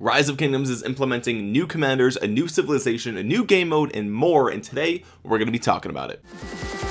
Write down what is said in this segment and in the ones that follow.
rise of kingdoms is implementing new commanders a new civilization a new game mode and more. And today we're going to be talking about it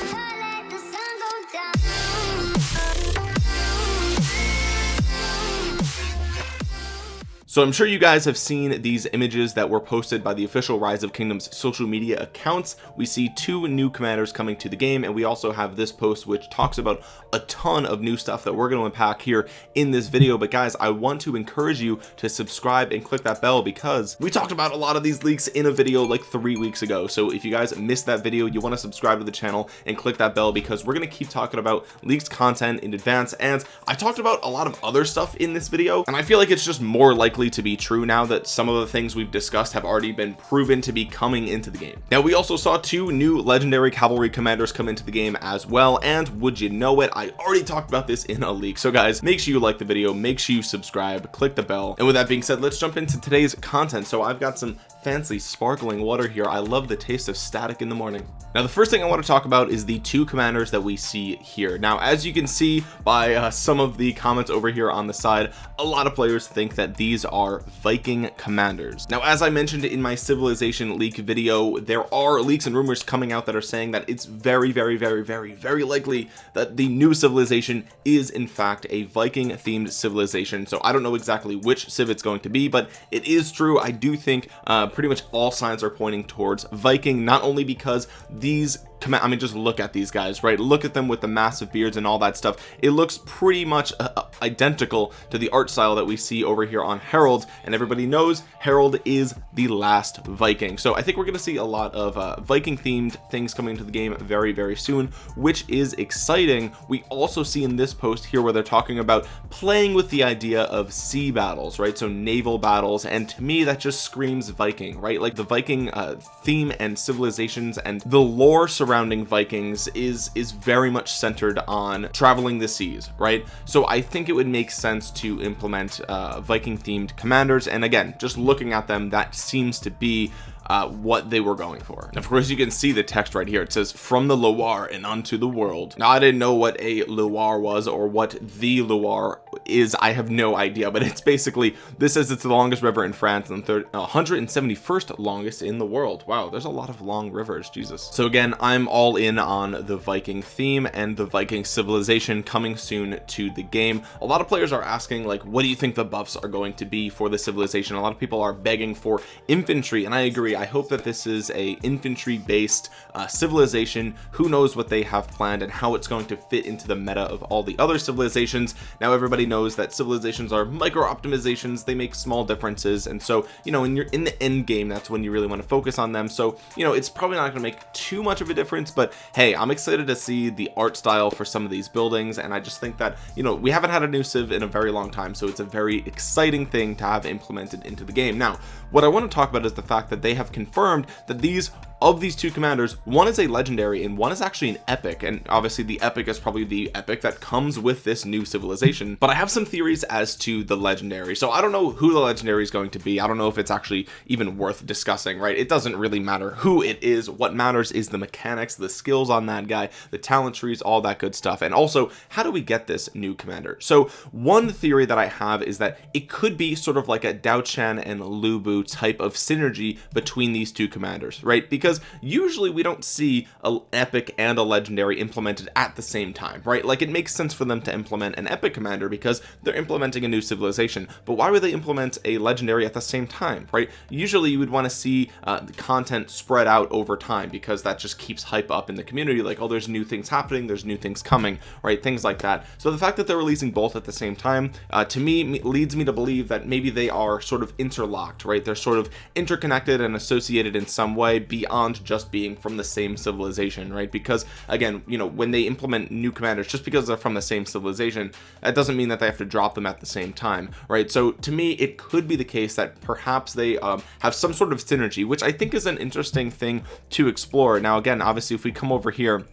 so I'm sure you guys have seen these images that were posted by the official rise of kingdoms social media accounts. We see two new commanders coming to the game and we also have this post which talks about a ton of new stuff that we're going to unpack here in this video. But guys I want to encourage you to subscribe and click that bell because we talked about a lot of these leaks in a video like three weeks ago. So if you guys missed that video you want to subscribe to the channel and click that bell because we're going to keep talking about leaked content in advance. And I talked about a lot of other stuff in this video and I feel like it's just more likely likely to be true now that some of the things we've discussed have already been proven to be coming into the game. Now we also saw two new legendary cavalry commanders come into the game as well and would you know it I already talked about this in a leak. So guys make sure you like the video make sure you subscribe click the bell. And with that being said let's jump into today's content. So I've got some fancy sparkling water here. I love the taste of static in the morning. Now the first thing I want to talk about is the two commanders that we see here. Now as you can see by uh, some of the comments over here on the side a lot of players think that these are Viking commanders. Now as I mentioned in my civilization leak video there are leaks and rumors coming out that are saying that it's very very very very very likely that the new civilization is in fact a Viking themed civilization. So I don't know exactly which civ it's going to be but it is true. I do think uh, pretty much all signs are pointing towards Viking not only because these I mean just look at these guys right? Look at them with the massive beards and all that stuff. It looks pretty much uh, uh, identical to the art style that we see over here on Harold and everybody knows Harold is the last Viking. So I think we're gonna see a lot of uh, Viking themed things coming into the game very very soon which is exciting. We also see in this post here where they're talking about playing with the idea of sea battles right? So naval battles and to me that just screams Viking right? Like the Viking uh, theme and civilizations and the lore surrounding surrounding Vikings is is very much centered on traveling the seas right? So I think it would make sense to implement uh, Viking themed commanders. And again just looking at them that seems to be uh, what they were going for. Of course you can see the text right here. It says from the Loire and unto the world. Now I didn't know what a Loire was or what the Loire is. I have no idea but it's basically this says it's the longest river in France and 171st longest in the world. Wow there's a lot of long rivers Jesus. So again I'm all in on the Viking theme and the Viking civilization coming soon to the game. A lot of players are asking like what do you think the buffs are going to be for the civilization? A lot of people are begging for infantry and I agree I hope that this is a infantry based uh, civilization. Who knows what they have planned and how it's going to fit into the meta of all the other civilizations. Now everybody knows that civilizations are micro optimizations they make small differences. And so you know when you're in the end game that's when you really want to focus on them. So you know it's probably not going to make too much of a difference but hey I'm excited to see the art style for some of these buildings. And I just think that you know we haven't had a new civ in a very long time. So it's a very exciting thing to have implemented into the game. Now what I want to talk about is the fact that they have confirmed that these of these two commanders one is a legendary and one is actually an epic. And obviously the epic is probably the epic that comes with this new civilization. But I have some theories as to the legendary. So I don't know who the legendary is going to be. I don't know if it's actually even worth discussing right? It doesn't really matter who it is. What matters is the mechanics the skills on that guy the talent trees all that good stuff. And also how do we get this new commander? So one theory that I have is that it could be sort of like a Diaochan and Lu Bu type of synergy between these two commanders right? Because because usually we don't see an epic and a legendary implemented at the same time right? Like it makes sense for them to implement an epic commander because they're implementing a new civilization. But why would they implement a legendary at the same time right? Usually you would want to see uh, the content spread out over time because that just keeps hype up in the community like oh there's new things happening there's new things coming right? Things like that. So the fact that they're releasing both at the same time uh, to me leads me to believe that maybe they are sort of interlocked right? They're sort of interconnected and associated in some way beyond beyond just being from the same civilization right? Because again you know when they implement new commanders just because they're from the same civilization that doesn't mean that they have to drop them at the same time right? So to me it could be the case that perhaps they um, have some sort of synergy which I think is an interesting thing to explore. Now again obviously if we come over here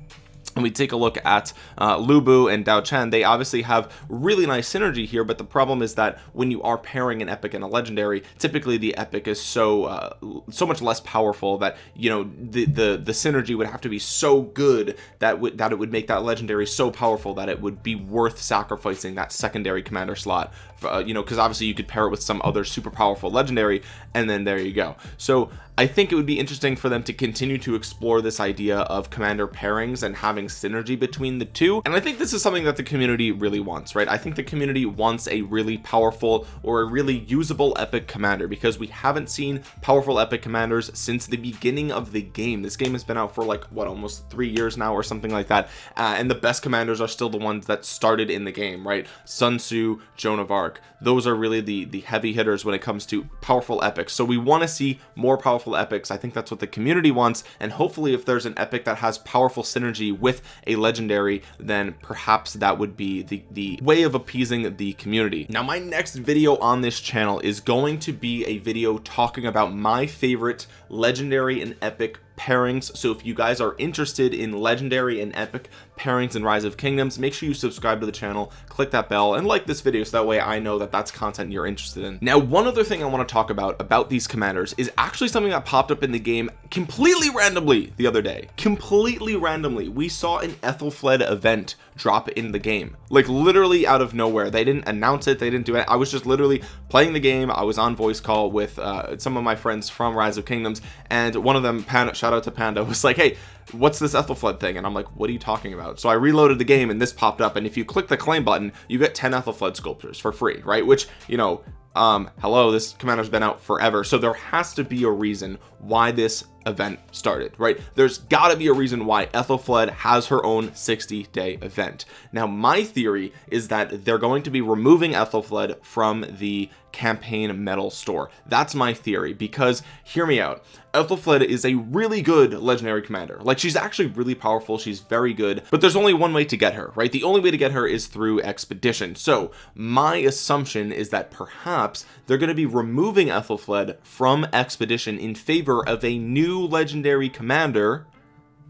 and we take a look at uh, Lu Bu and Diaochan. They obviously have really nice synergy here but the problem is that when you are pairing an epic and a legendary typically the epic is so uh, so much less powerful that you know the the the synergy would have to be so good that that it would make that legendary so powerful that it would be worth sacrificing that secondary commander slot uh, you know because obviously you could pair it with some other super powerful legendary and then there you go. So I think it would be interesting for them to continue to explore this idea of commander pairings and having synergy between the two. And I think this is something that the community really wants right? I think the community wants a really powerful or a really usable epic commander because we haven't seen powerful epic commanders since the beginning of the game. This game has been out for like what almost three years now or something like that. Uh, and the best commanders are still the ones that started in the game right? Sun Tzu Joan of Arc. Those are really the the heavy hitters when it comes to powerful epics. So we want to see more powerful epics. I think that's what the community wants and hopefully if there's an epic that has powerful synergy with a legendary then perhaps that would be the the way of appeasing the community. Now my next video on this channel is going to be a video talking about my favorite legendary and epic pairings. So if you guys are interested in legendary and epic pairings and rise of kingdoms make sure you subscribe to the channel click that bell and like this video so that way I know that that's content you're interested in. Now one other thing I want to talk about about these commanders is actually something that popped up in the game completely randomly the other day. Completely randomly. We saw an Ethelfled event drop in the game. Like literally out of nowhere. They didn't announce it. They didn't do it. I was just literally playing the game. I was on voice call with uh, some of my friends from rise of kingdoms and one of them Panda shout out to Panda was like hey what's this Ethelfled thing? And I'm like what are you talking about? So I reloaded the game and this popped up and if you click the claim button you get 10 Ethelfled sculptures for free right? Which you know um hello this commander's been out forever. So there has to be a reason why this event started right? There's got to be a reason why Ethelfled has her own 60 day event. Now my theory is that they're going to be removing Ethelfled from the campaign medal store. That's my theory because hear me out Ethelfled is a really good legendary commander. Like she's actually really powerful she's very good but there's only one way to get her right? The only way to get her is through expedition. So my assumption is that perhaps they're going to be removing Ethelfled from expedition in favor of a new legendary commander.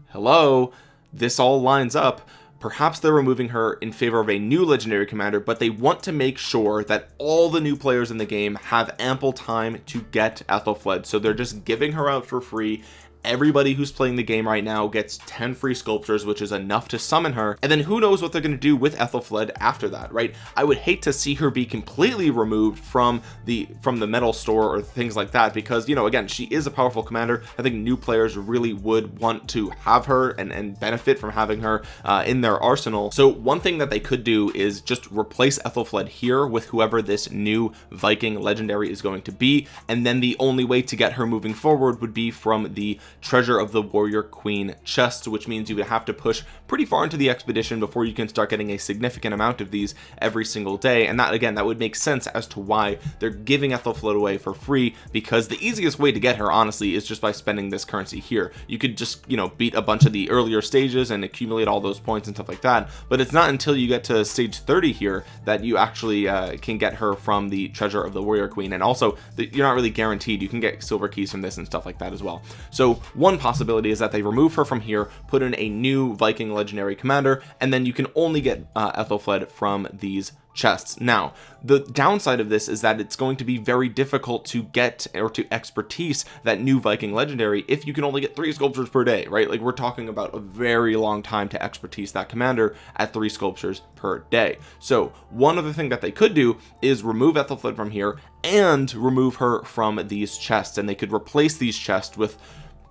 Hello? This all lines up perhaps they're removing her in favor of a new legendary commander but they want to make sure that all the new players in the game have ample time to get Ethelfled so they're just giving her out for free everybody who's playing the game right now gets 10 free sculptures which is enough to summon her and then who knows what they're going to do with Ethelfled after that right? I would hate to see her be completely removed from the from the medal store or things like that because you know again she is a powerful commander. I think new players really would want to have her and, and benefit from having her uh, in their arsenal. So one thing that they could do is just replace Ethelfled here with whoever this new Viking legendary is going to be and then the only way to get her moving forward would be from the treasure of the warrior queen chest which means you would have to push pretty far into the expedition before you can start getting a significant amount of these every single day. And that again that would make sense as to why they're giving Ethelfled away for free because the easiest way to get her honestly is just by spending this currency here. You could just you know beat a bunch of the earlier stages and accumulate all those points and stuff like that. But it's not until you get to stage 30 here that you actually uh, can get her from the treasure of the warrior queen. And also the, you're not really guaranteed. You can get silver keys from this and stuff like that as well. So one possibility is that they remove her from here put in a new Viking legendary commander and then you can only get uh, Ethelfled from these chests. Now the downside of this is that it's going to be very difficult to get or to expertise that new Viking legendary if you can only get three sculptures per day right? Like we're talking about a very long time to expertise that commander at three sculptures per day. So one other thing that they could do is remove Ethelfled from here and remove her from these chests and they could replace these chests with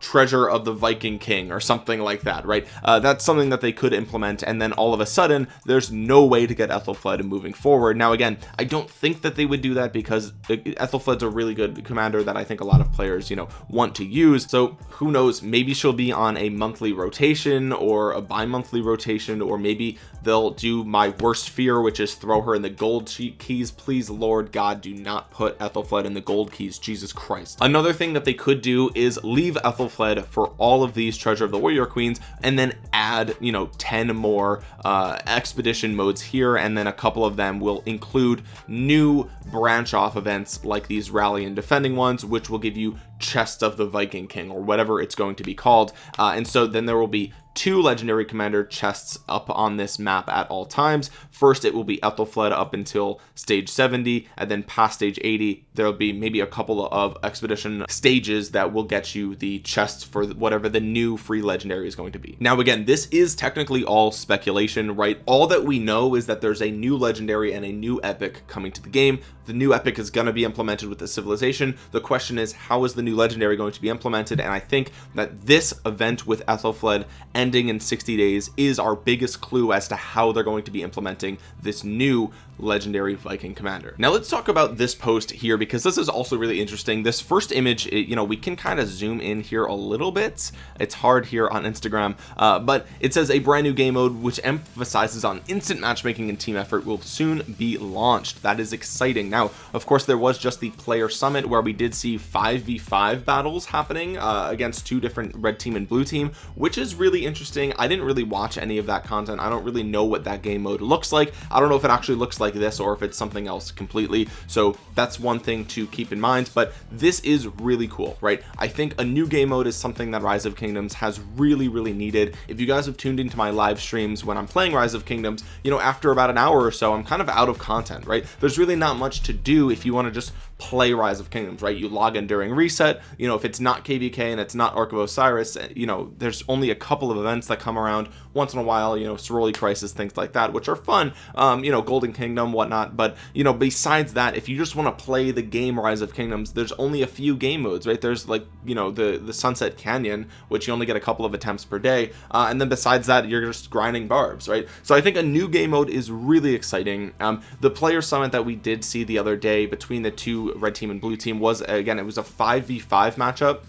treasure of the Viking King or something like that right? Uh, that's something that they could implement and then all of a sudden there's no way to get Ethelfled moving forward. Now again I don't think that they would do that because Ethelfled's a really good commander that I think a lot of players you know want to use. So who knows? Maybe she'll be on a monthly rotation or a bi-monthly rotation or maybe they'll do my worst fear which is throw her in the gold keys. Please Lord God do not put Ethelfled in the gold keys. Jesus Christ. Another thing that they could do is leave Ethelfled for all of these treasure of the warrior queens and then add you know 10 more uh expedition modes here and then a couple of them will include new branch off events like these rally and defending ones which will give you chest of the Viking King or whatever it's going to be called. Uh, and so then there will be two legendary commander chests up on this map at all times. First it will be Ethelflaed up until stage 70 and then past stage 80 there'll be maybe a couple of expedition stages that will get you the chests for whatever the new free legendary is going to be. Now again this is technically all speculation right? All that we know is that there's a new legendary and a new epic coming to the game the new epic is going to be implemented with the civilization. The question is how is the new legendary going to be implemented? And I think that this event with Ethelflaed ending in 60 days is our biggest clue as to how they're going to be implementing this new legendary Viking commander. Now let's talk about this post here because this is also really interesting. This first image it, you know we can kind of zoom in here a little bit. It's hard here on Instagram uh, but it says a brand new game mode which emphasizes on instant matchmaking and team effort will soon be launched. That is exciting now of course there was just the player summit where we did see 5v5 battles happening uh, against two different red team and blue team which is really interesting. I didn't really watch any of that content. I don't really know what that game mode looks like. I don't know if it actually looks like this or if it's something else completely. So that's one thing to keep in mind but this is really cool right? I think a new game mode is something that rise of kingdoms has really really needed. If you guys have tuned into my live streams when I'm playing rise of kingdoms you know after about an hour or so I'm kind of out of content right? There's really not much to do if you want to just play rise of kingdoms right? You log in during reset you know if it's not kvk and it's not ark of osiris you know there's only a couple of events that come around once in a while you know sorority crisis things like that which are fun um you know golden kingdom whatnot but you know besides that if you just want to play the game rise of kingdoms there's only a few game modes right? There's like you know the the sunset canyon which you only get a couple of attempts per day uh, and then besides that you're just grinding barbs right? So i think a new game mode is really exciting. Um the player summit that we did see the other day between the two red team and blue team was again it was a 5v5 matchup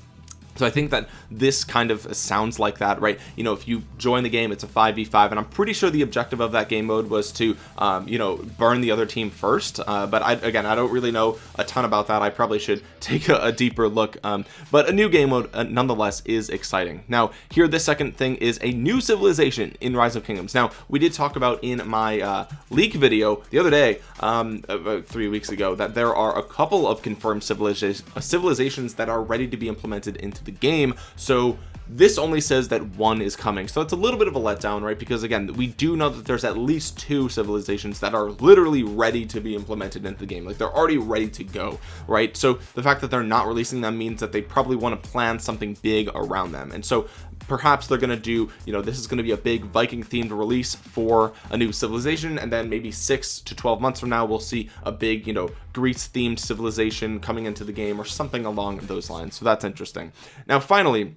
so I think that this kind of sounds like that right? You know if you join the game it's a 5v5 and I'm pretty sure the objective of that game mode was to um, you know burn the other team first uh, but I again I don't really know a ton about that. I probably should take a, a deeper look um, but a new game mode uh, nonetheless is exciting. Now here the second thing is a new civilization in rise of kingdoms. Now we did talk about in my uh, leak video the other day um, about three weeks ago that there are a couple of confirmed civilizations civilizations that are ready to be implemented into the game. So this only says that one is coming. So it's a little bit of a letdown right? Because again we do know that there's at least two civilizations that are literally ready to be implemented into the game. Like they're already ready to go right? So the fact that they're not releasing them means that they probably want to plan something big around them. And so perhaps they're going to do you know this is going to be a big Viking themed release for a new civilization and then maybe six to 12 months from now we'll see a big you know Greece themed civilization coming into the game or something along those lines. So that's interesting. Now finally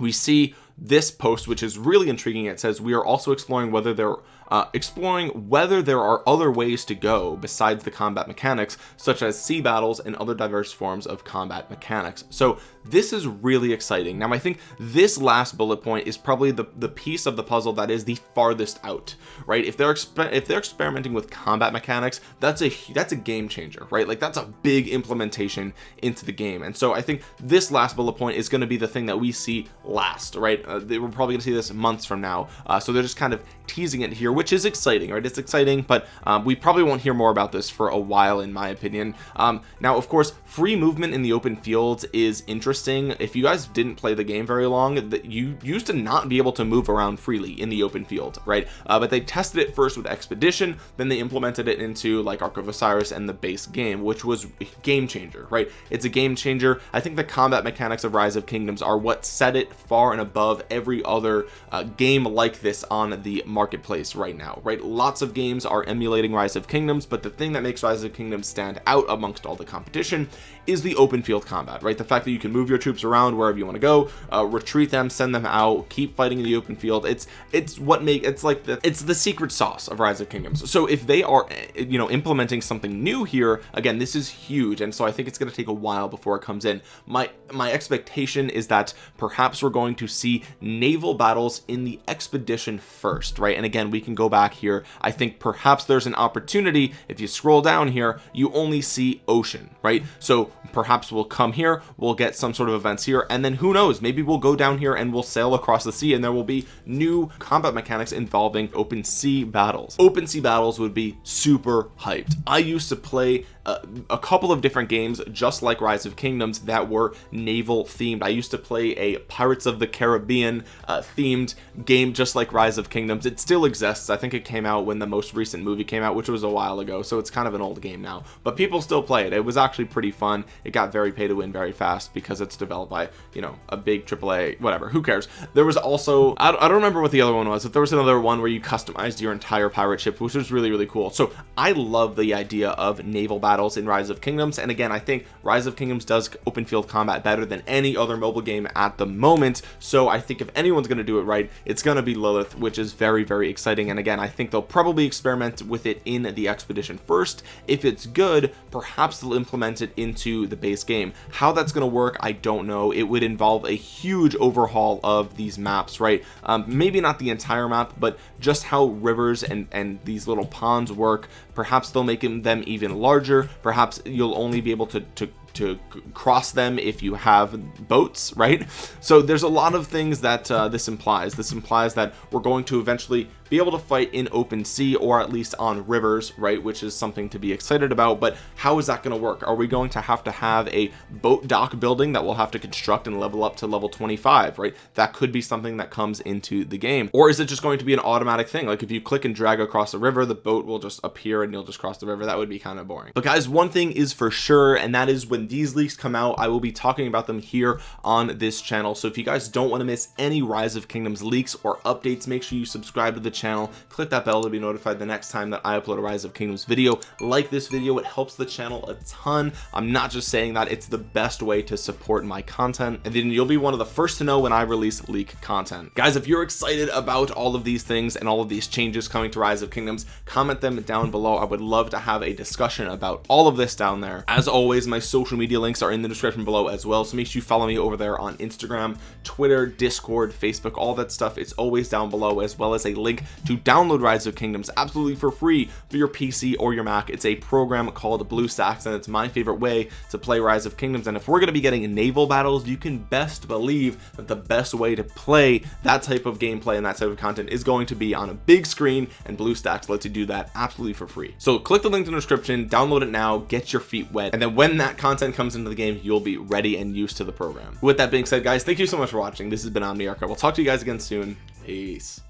we see this post which is really intriguing. It says we are also exploring whether there uh, exploring whether there are other ways to go besides the combat mechanics such as sea battles and other diverse forms of combat mechanics. So this is really exciting. Now I think this last bullet point is probably the the piece of the puzzle that is the farthest out right? If they're if they're experimenting with combat mechanics that's a that's a game changer right? Like that's a big implementation into the game. And so I think this last bullet point is going to be the thing that we see last right? Uh, we're probably gonna see this months from now. Uh, so they're just kind of teasing it here which is exciting right? It's exciting but um, we probably won't hear more about this for a while in my opinion. Um, now of course free movement in the open fields is interesting if you guys didn't play the game very long that you used to not be able to move around freely in the open field right? Uh, but they tested it first with expedition then they implemented it into like Ark of Osiris and the base game which was game changer right? It's a game changer. I think the combat mechanics of rise of kingdoms are what set it far and above every other uh, game like this on the marketplace right now right? Lots of games are emulating rise of kingdoms but the thing that makes rise of kingdoms stand out amongst all the competition is the open field combat right? The fact that you can move your troops around wherever you want to go uh, retreat them send them out keep fighting in the open field. It's it's what make it's like the it's the secret sauce of rise of kingdoms. So if they are you know implementing something new here again this is huge and so I think it's going to take a while before it comes in. My my expectation is that perhaps we're going to see naval battles in the expedition first right? And again we can go back here. I think perhaps there's an opportunity if you scroll down here you only see ocean right? So perhaps we'll come here we'll get some sort of events here and then who knows maybe we'll go down here and we'll sail across the sea and there will be new combat mechanics involving open sea battles. Open sea battles would be super hyped. I used to play a, a couple of different games just like rise of kingdoms that were naval themed. I used to play a Pirates of the Caribbean uh, themed game just like rise of kingdoms. It still exists. I think it came out when the most recent movie came out which was a while ago so it's kind of an old game now. But people still play it. It was actually pretty fun it got very pay to win very fast because it's developed by you know a big AAA whatever who cares? There was also I don't, I don't remember what the other one was but there was another one where you customized your entire pirate ship which was really really cool. So I love the idea of naval battles in rise of kingdoms and again I think rise of kingdoms does open field combat better than any other mobile game at the moment so I think if anyone's going to do it right it's going to be Lilith which is very very exciting and again I think they'll probably experiment with it in the expedition first. If it's good perhaps they'll implement it into the base game. How that's going to work I don't know. It would involve a huge overhaul of these maps right? Um, maybe not the entire map but just how rivers and and these little ponds work. Perhaps they'll make them even larger. Perhaps you'll only be able to, to to cross them if you have boats right? So there's a lot of things that uh, this implies. This implies that we're going to eventually be able to fight in open sea or at least on rivers right which is something to be excited about but how is that going to work? Are we going to have to have a boat dock building that we'll have to construct and level up to level 25 right? That could be something that comes into the game. Or is it just going to be an automatic thing? Like if you click and drag across the river the boat will just appear and you'll just cross the river. That would be kind of boring. But guys one thing is for sure and that is when these leaks come out I will be talking about them here on this channel. So if you guys don't want to miss any rise of kingdoms leaks or updates make sure you subscribe to the channel click that bell to be notified the next time that I upload a rise of kingdoms video. Like this video it helps the channel a ton. I'm not just saying that it's the best way to support my content and then you'll be one of the first to know when I release leak content. Guys if you're excited about all of these things and all of these changes coming to rise of kingdoms comment them down below. I would love to have a discussion about all of this down there. As always my social media links are in the description below as well so make sure you follow me over there on Instagram Twitter Discord Facebook all that stuff. It's always down below as well as a link to download rise of kingdoms absolutely for free for your PC or your Mac. It's a program called BlueStacks and it's my favorite way to play rise of kingdoms. And if we're going to be getting naval battles you can best believe that the best way to play that type of gameplay and that type of content is going to be on a big screen and BlueStacks lets you do that absolutely for free. So click the link in the description download it now get your feet wet and then when that content comes into the game you'll be ready and used to the program. With that being said guys thank you so much for watching. This has been Omniarch. We'll talk to you guys again soon. Peace